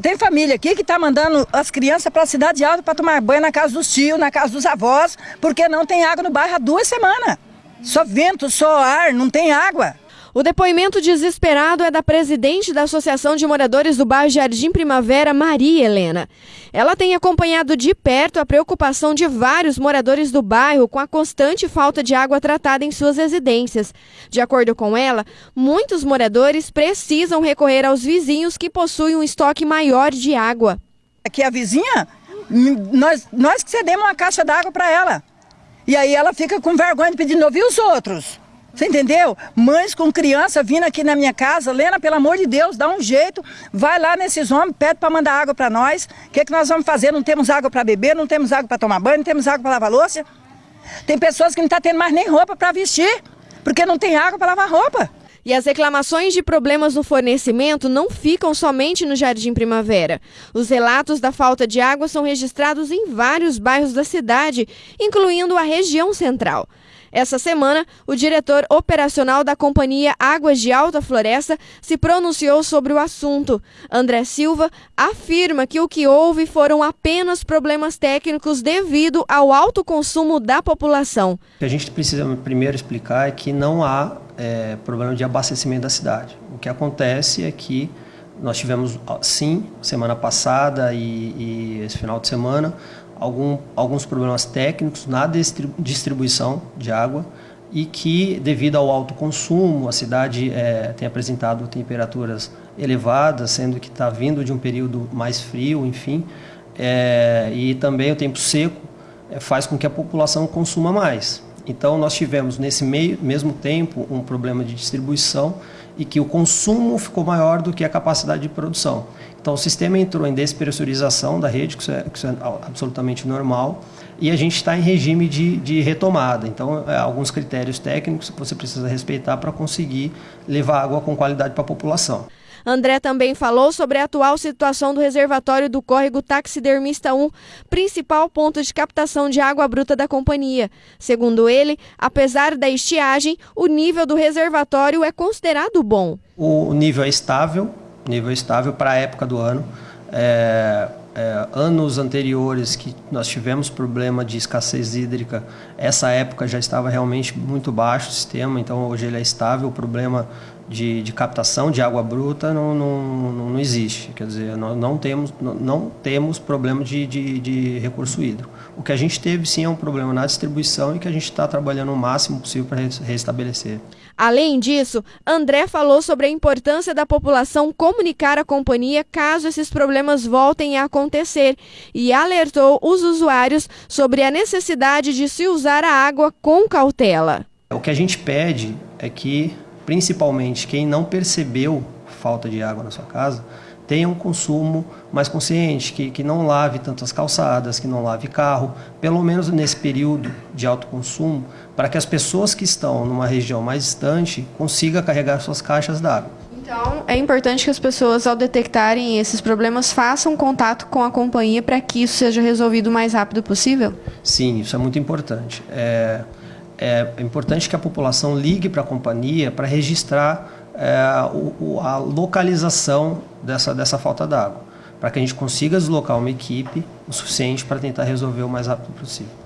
Tem família aqui que está mandando as crianças para a cidade alta para tomar banho na casa dos tios, na casa dos avós, porque não tem água no bairro há duas semanas. Só vento, só ar, não tem água. O depoimento desesperado é da presidente da Associação de Moradores do Bairro Jardim Primavera, Maria Helena. Ela tem acompanhado de perto a preocupação de vários moradores do bairro com a constante falta de água tratada em suas residências. De acordo com ela, muitos moradores precisam recorrer aos vizinhos que possuem um estoque maior de água. Aqui a vizinha, nós, nós que cedemos uma caixa d'água para ela. E aí ela fica com vergonha de pedir novo. E os outros? Você entendeu? Mães com criança vindo aqui na minha casa, Lena, pelo amor de Deus, dá um jeito, vai lá nesses homens, pede para mandar água para nós. O que, é que nós vamos fazer? Não temos água para beber, não temos água para tomar banho, não temos água para lavar louça. Tem pessoas que não estão tá tendo mais nem roupa para vestir, porque não tem água para lavar roupa. E as reclamações de problemas no fornecimento não ficam somente no Jardim Primavera. Os relatos da falta de água são registrados em vários bairros da cidade, incluindo a região central. Essa semana, o diretor operacional da companhia Águas de Alta Floresta se pronunciou sobre o assunto. André Silva afirma que o que houve foram apenas problemas técnicos devido ao alto consumo da população. O que a gente precisa primeiro explicar é que não há é, problema de abastecimento da cidade. O que acontece é que nós tivemos, sim, semana passada e, e esse final de semana, algum, alguns problemas técnicos na distribuição de água e que, devido ao alto consumo, a cidade é, tem apresentado temperaturas elevadas, sendo que está vindo de um período mais frio, enfim, é, e também o tempo seco é, faz com que a população consuma mais. Então, nós tivemos, nesse meio, mesmo tempo, um problema de distribuição e que o consumo ficou maior do que a capacidade de produção. Então, o sistema entrou em despressurização da rede, que isso é, que isso é absolutamente normal, e a gente está em regime de, de retomada. Então, é, alguns critérios técnicos que você precisa respeitar para conseguir levar água com qualidade para a população. André também falou sobre a atual situação do reservatório do córrego Taxidermista 1, principal ponto de captação de água bruta da companhia. Segundo ele, apesar da estiagem, o nível do reservatório é considerado bom. O nível é estável, nível estável para a época do ano. É, é, anos anteriores que nós tivemos problema de escassez hídrica, essa época já estava realmente muito baixo o sistema, então hoje ele é estável. O problema de, de captação de água bruta não, não, não, existe. Quer dizer, nós não temos, não, não temos problema de, de, de, recurso hídrico. O que a gente teve sim é um problema na distribuição e que a gente está trabalhando o máximo possível para restabelecer. Além disso, André falou sobre a importância da população comunicar a companhia caso esses problemas voltem a acontecer e alertou os usuários sobre a necessidade de se usar a água com cautela. O que a gente pede é que principalmente quem não percebeu falta de água na sua casa, tenha um consumo mais consciente, que, que não lave tantas calçadas, que não lave carro, pelo menos nesse período de alto consumo, para que as pessoas que estão numa região mais distante consigam carregar suas caixas d'água. Então, é importante que as pessoas, ao detectarem esses problemas, façam contato com a companhia para que isso seja resolvido o mais rápido possível? Sim, isso é muito importante. É, é importante que a população ligue para a companhia para registrar é, o, a localização dessa, dessa falta d'água, para que a gente consiga deslocar uma equipe o suficiente para tentar resolver o mais rápido possível.